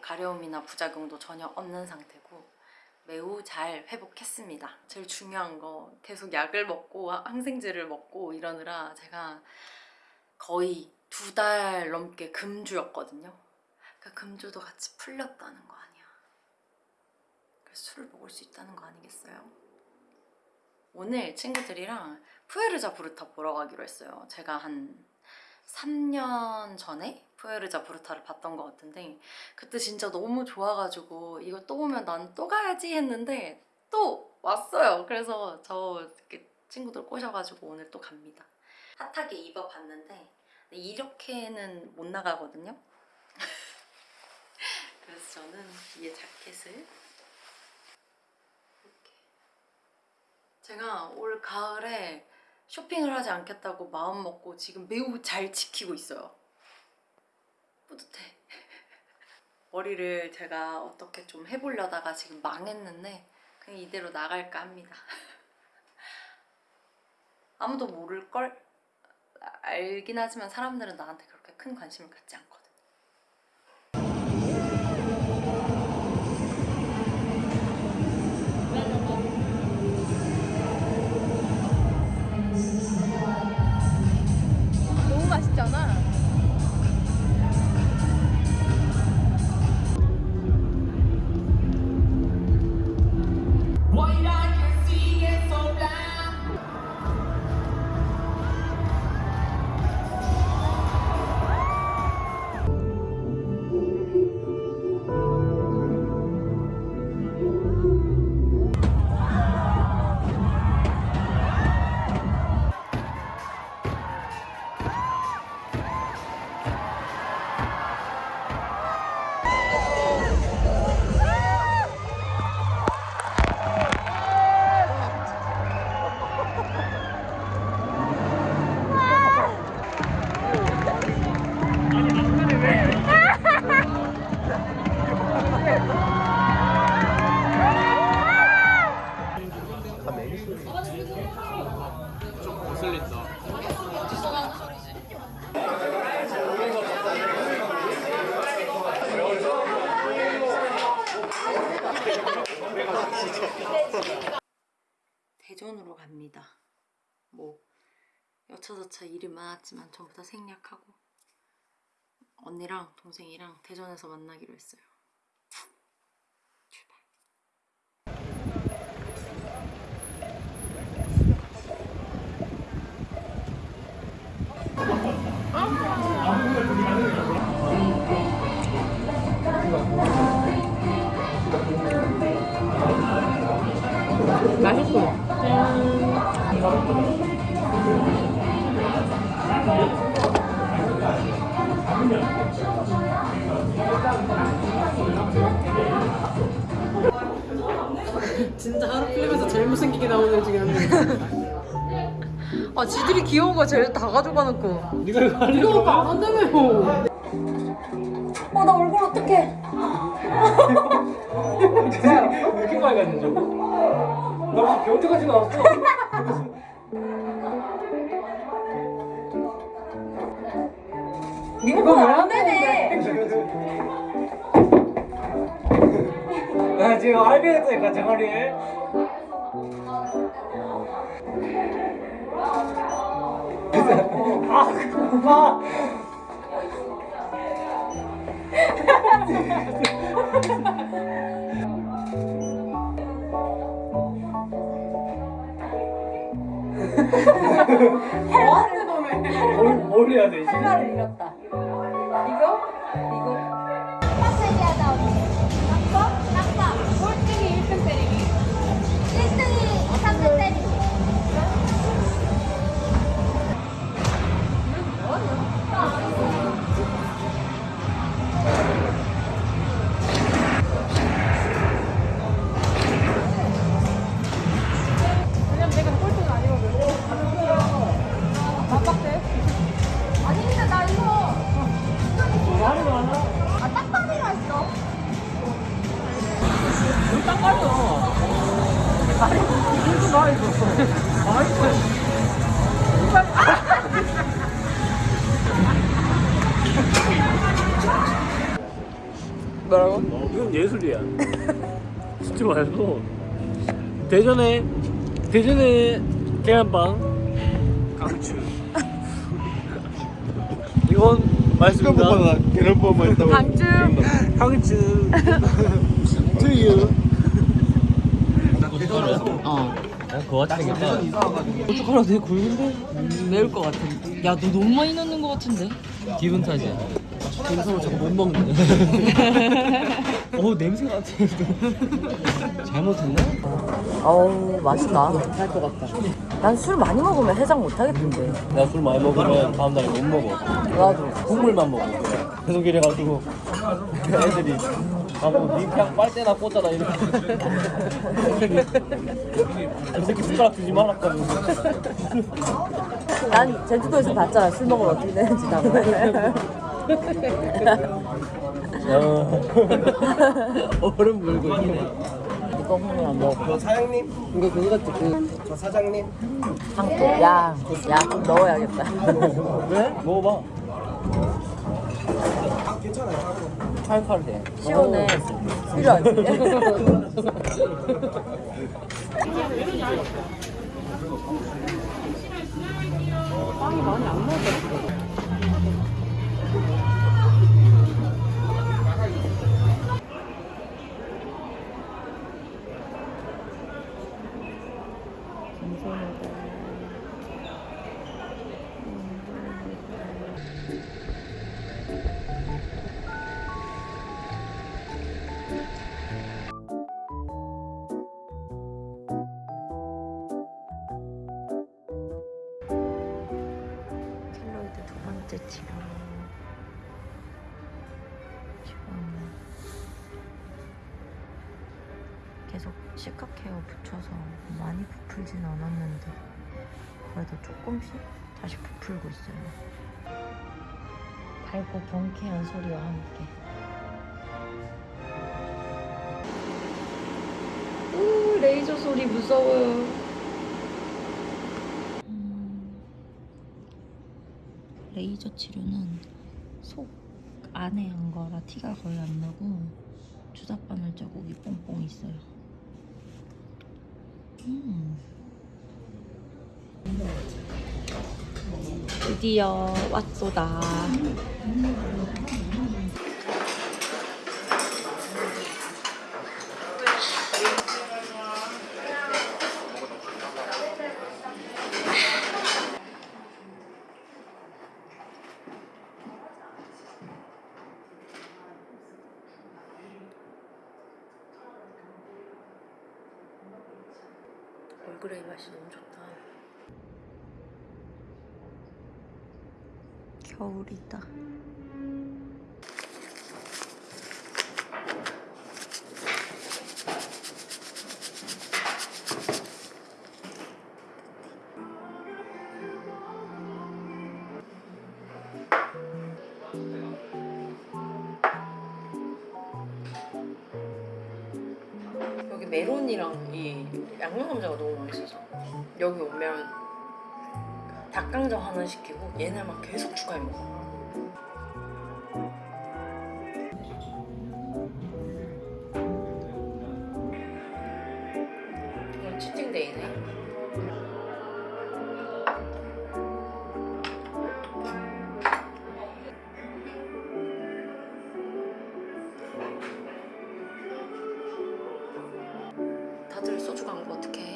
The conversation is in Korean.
가려움이나 부작용도 전혀 없는 상태고 매우 잘 회복했습니다. 제일 중요한 거 계속 약을 먹고 항생제를 먹고 이러느라 제가 거의 두 달 넘게 금주였거든요. 그 금주도 같이 풀렸다는 거 아니야. 그래서 술을 먹을 수 있다는 거 아니겠어요? 오늘 친구들이랑 푸에르자 부르타 보러 가기로 했어요. 제가 한 3년 전에 푸에르자 부르타를 봤던 것 같은데 그때 진짜 너무 좋아가지고 이거 또 오면 난 또 가야지 했는데 또 왔어요. 그래서 저 친구들 꼬셔가지고 오늘 또 갑니다. 핫하게 입어봤는데 이렇게는 못 나가거든요. 그래서 저는 위에 자켓을 이렇게 제가 올 가을에 쇼핑을 하지 않겠다고 마음 먹고 지금 매우 잘 지키고 있어요. 뿌듯해. 머리를 제가 어떻게 좀 해보려다가 지금 망했는데 그냥 이대로 나갈까 합니다. 아무도 모를걸? 알긴 하지만 사람들은 나한테 그렇게 큰 관심을 갖지 않거 대전으로 갑니다. 뭐 여차저차 일이 많았지만 전부 다 생략하고 언니랑 동생이랑 대전에서 만나기로 했어요. 진짜 하루 필름에서 제일 못생기게 나오는 중에 한 명. 아, 지들이 귀여운 거 제일 다 가져가 놓고. 네가 이거 하려고 이거 안 한다며. 어, 나 얼굴 어떡해. 왜 이렇게 줄? 나 무슨 병태같이 나왔어. 이거 왜안 지금 알비했다니까 정아리에. 아, 그만. 뭘, 뭘 해야 돼, 이제? 하나를 잃었다. 예술이야. 진짜 맛있어. 대전에 대전에 계란빵 강추. 이건 맛있습니다. 계란빵만 있다고. 강주. 강추. 투유. 어. 그거 생겼다. 고춧 가루 되게 굵은데 매울 것 같은데. 야너 너무 많이 넣는 것 같은데. 기분 탓이야. 생선을 자꾸 못 먹네. 어 냄새가 안 나. 잘못했나? 어우 맛있다. 할것 같다. 난 술 많이 먹으면 해장 못 하겠던데. 나 술 많이 먹으면 다음 날에 못 먹어. 나도. 국물만 먹어. 계속 이래가지고 애들이 아뭐 니 그냥 빨대나 꽂아라 이러고 이 새끼 숟가락 주지 말았거든 난 제주도에서 봤잖아 술 먹으면 어떻게 되는지 다. 어. 얼음 물고 있네 이거 홍면 안 먹어. 저 사장님, 이거 그거 같지 그 저 사장님. 상도. 야, 야, 좀 넣어야겠다. 왜? 먹어봐 아, 괜찮아요. 칼칼해 시원해. 필요하지. 켈로이드 두 번째 치료. 시카케어 붙여서 많이 부풀진 않았는데 그래도 조금씩 다시 부풀고 있어요. 밝고 경쾌한 소리와 함께. 우 레이저 소리 무서워요. 음, 레이저 치료는 속 안에 한 거라 티가 거의 안 나고 주사바늘 자국이 뽕뽕 있어요. 음. 드디어 왔소다. 얼그레이 맛이 너무 좋다. 겨울이다. 메론이랑 이 양념 감자가 너무 맛있어서 여기 오면 닭강정 하나 시키고 얘네 막 계속 추가해 먹어. 소주 광고 어떻게 해?